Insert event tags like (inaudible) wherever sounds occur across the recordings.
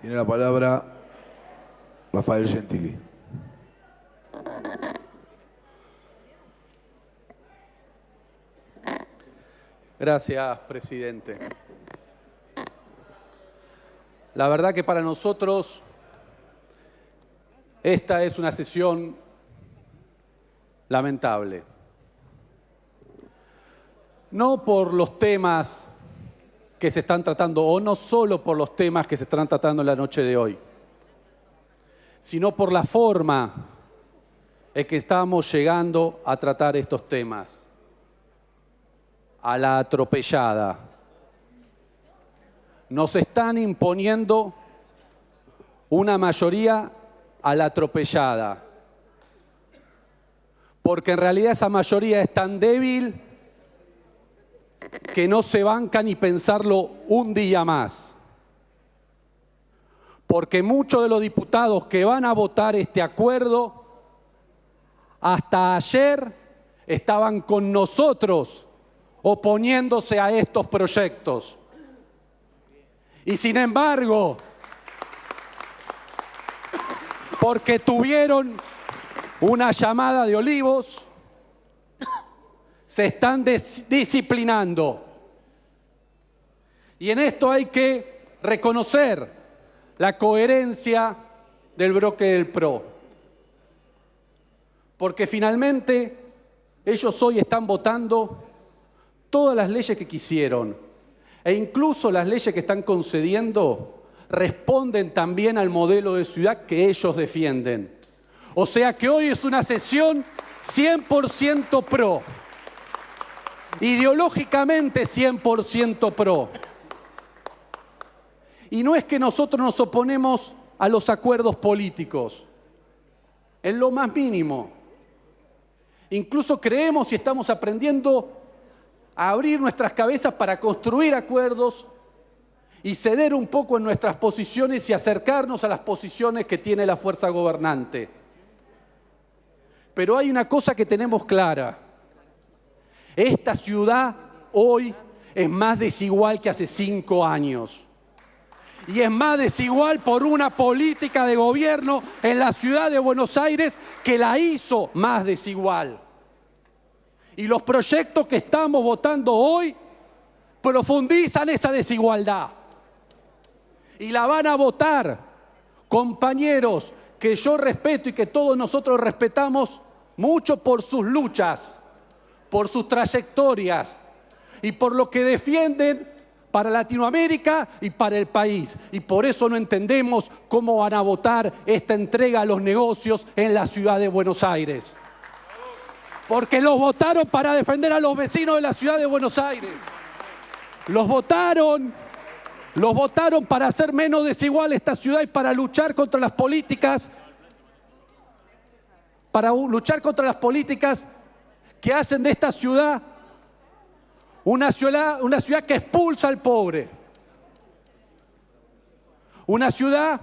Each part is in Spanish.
Tiene la palabra Rafael Gentili. Gracias, presidente. La verdad que para nosotros esta es una sesión lamentable. No por los temas que se están tratando, o no solo por los temas que se están tratando en la noche de hoy, sino por la forma en que estamos llegando a tratar estos temas, a la atropellada. Nos están imponiendo una mayoría a la atropellada, porque en realidad esa mayoría es tan débil que no se banca ni pensarlo un día más. Porque muchos de los diputados que van a votar este acuerdo, hasta ayer estaban con nosotros oponiéndose a estos proyectos. Y sin embargo, porque tuvieron una llamada de olivos, se están disciplinando. Y en esto hay que reconocer la coherencia del bloque del PRO. Porque finalmente ellos hoy están votando todas las leyes que quisieron. E incluso las leyes que están concediendo responden también al modelo de ciudad que ellos defienden. O sea que hoy es una sesión 100% pro ideológicamente 100% pro. Y no es que nosotros nos oponemos a los acuerdos políticos, en lo más mínimo. Incluso creemos y estamos aprendiendo a abrir nuestras cabezas para construir acuerdos y ceder un poco en nuestras posiciones y acercarnos a las posiciones que tiene la fuerza gobernante. Pero hay una cosa que tenemos clara esta ciudad hoy es más desigual que hace cinco años. Y es más desigual por una política de gobierno en la ciudad de Buenos Aires que la hizo más desigual. Y los proyectos que estamos votando hoy profundizan esa desigualdad. Y la van a votar compañeros que yo respeto y que todos nosotros respetamos mucho por sus luchas por sus trayectorias y por lo que defienden para Latinoamérica y para el país. Y por eso no entendemos cómo van a votar esta entrega a los negocios en la ciudad de Buenos Aires. Porque los votaron para defender a los vecinos de la ciudad de Buenos Aires. Los votaron, los votaron para hacer menos desigual esta ciudad y para luchar contra las políticas, para luchar contra las políticas que hacen de esta ciudad una ciudad, una ciudad que expulsa al pobre. Una ciudad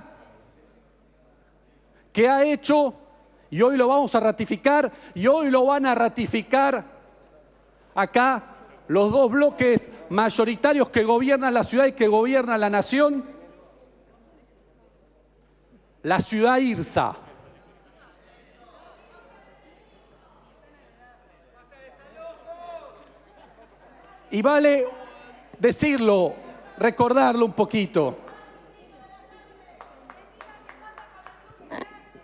que ha hecho, y hoy lo vamos a ratificar, y hoy lo van a ratificar acá los dos bloques mayoritarios que gobiernan la ciudad y que gobiernan la nación, la ciudad IRSA. Y vale decirlo, recordarlo un poquito.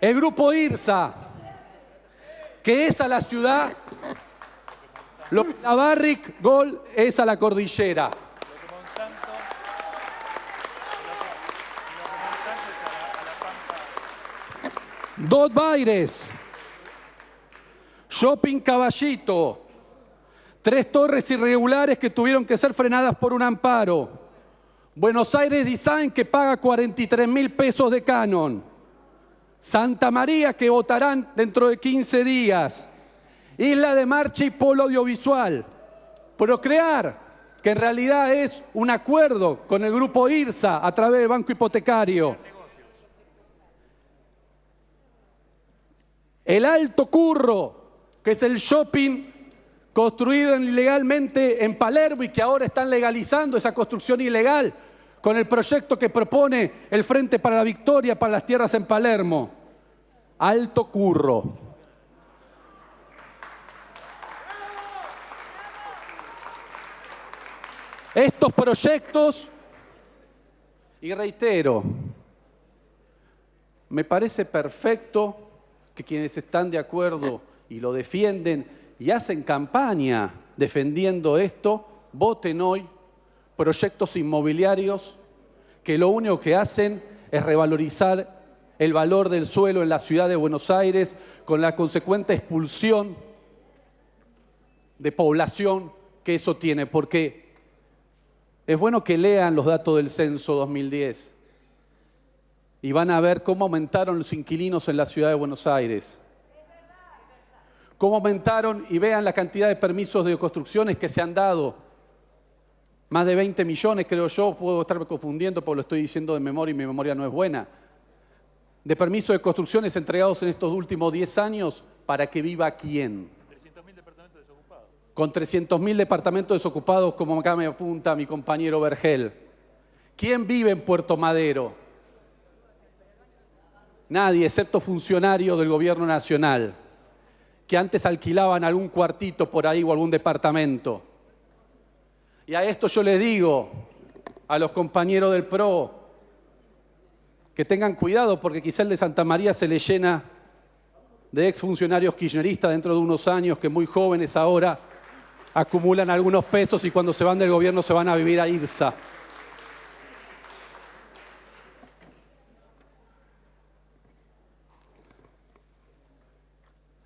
El grupo IRSA, que es a la ciudad, lo que la Barrick Gol es a la cordillera. Dos Baires, Shopping Caballito, Tres torres irregulares que tuvieron que ser frenadas por un amparo. Buenos Aires Design que paga 43 mil pesos de canon. Santa María que votarán dentro de 15 días. Isla de Marcha y Polo Audiovisual. Procrear, que en realidad es un acuerdo con el grupo IRSA a través del Banco Hipotecario. El Alto Curro, que es el shopping construido ilegalmente en Palermo y que ahora están legalizando esa construcción ilegal con el proyecto que propone el Frente para la Victoria para las tierras en Palermo. Alto curro. Estos proyectos, y reitero, me parece perfecto que quienes están de acuerdo y lo defienden y hacen campaña defendiendo esto, voten hoy proyectos inmobiliarios que lo único que hacen es revalorizar el valor del suelo en la ciudad de Buenos Aires con la consecuente expulsión de población que eso tiene, porque es bueno que lean los datos del censo 2010 y van a ver cómo aumentaron los inquilinos en la ciudad de Buenos Aires. Cómo aumentaron y vean la cantidad de permisos de construcciones que se han dado. Más de 20 millones, creo yo, puedo estarme confundiendo porque lo estoy diciendo de memoria y mi memoria no es buena. De permisos de construcciones entregados en estos últimos 10 años para que viva quién. Con 300.000 departamentos desocupados, como acá me apunta mi compañero Vergel. ¿Quién vive en Puerto Madero? Nadie, excepto funcionarios del gobierno nacional, que antes alquilaban algún cuartito por ahí o algún departamento. Y a esto yo les digo a los compañeros del PRO que tengan cuidado porque quizá el de Santa María se le llena de exfuncionarios kirchneristas dentro de unos años que muy jóvenes ahora acumulan algunos pesos y cuando se van del gobierno se van a vivir a IRSA.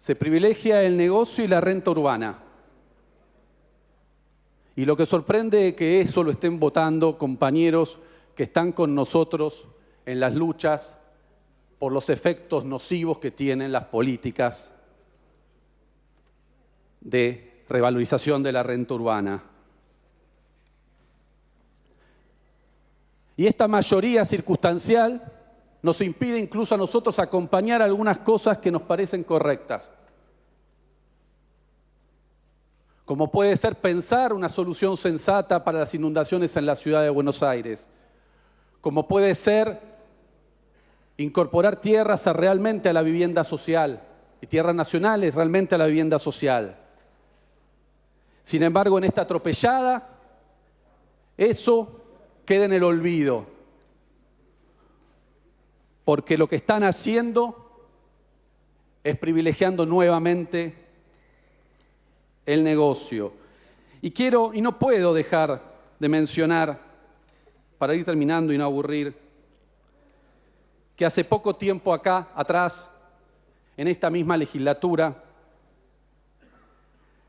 Se privilegia el negocio y la renta urbana. Y lo que sorprende es que eso lo estén votando compañeros que están con nosotros en las luchas por los efectos nocivos que tienen las políticas de revalorización de la renta urbana. Y esta mayoría circunstancial nos impide incluso a nosotros acompañar algunas cosas que nos parecen correctas. Como puede ser pensar una solución sensata para las inundaciones en la ciudad de Buenos Aires. Como puede ser incorporar tierras realmente a la vivienda social y tierras nacionales realmente a la vivienda social. Sin embargo, en esta atropellada, eso queda en el olvido. Porque lo que están haciendo es privilegiando nuevamente el negocio. Y quiero, y no puedo dejar de mencionar, para ir terminando y no aburrir, que hace poco tiempo acá, atrás, en esta misma legislatura,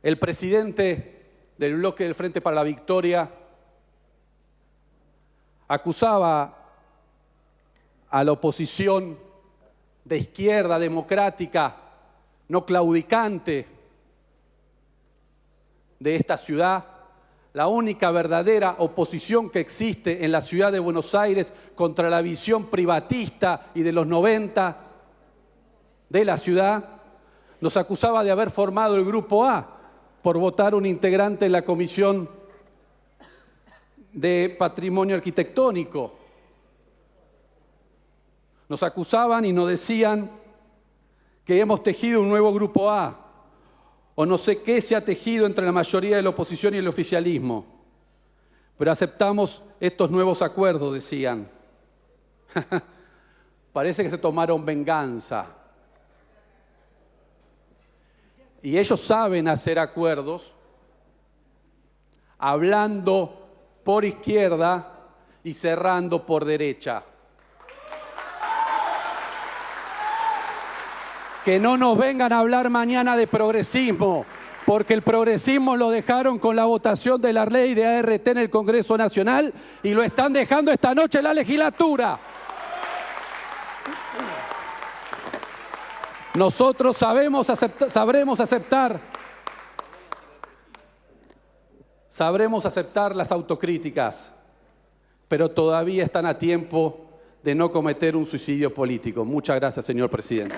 el presidente del bloque del Frente para la Victoria acusaba a la oposición de izquierda democrática, no claudicante de esta ciudad, la única verdadera oposición que existe en la ciudad de Buenos Aires contra la visión privatista y de los 90 de la ciudad, nos acusaba de haber formado el Grupo A, por votar un integrante en la Comisión de Patrimonio Arquitectónico. Nos acusaban y nos decían que hemos tejido un nuevo grupo A, o no sé qué se ha tejido entre la mayoría de la oposición y el oficialismo. Pero aceptamos estos nuevos acuerdos, decían. (laughs) Parece que se tomaron venganza. Y ellos saben hacer acuerdos hablando por izquierda y cerrando por derecha. Que no nos vengan a hablar mañana de progresismo, porque el progresismo lo dejaron con la votación de la ley de ART en el Congreso Nacional y lo están dejando esta noche en la legislatura. Nosotros sabemos sabremos aceptar, sabremos aceptar las autocríticas, pero todavía están a tiempo de no cometer un suicidio político. Muchas gracias, señor presidente.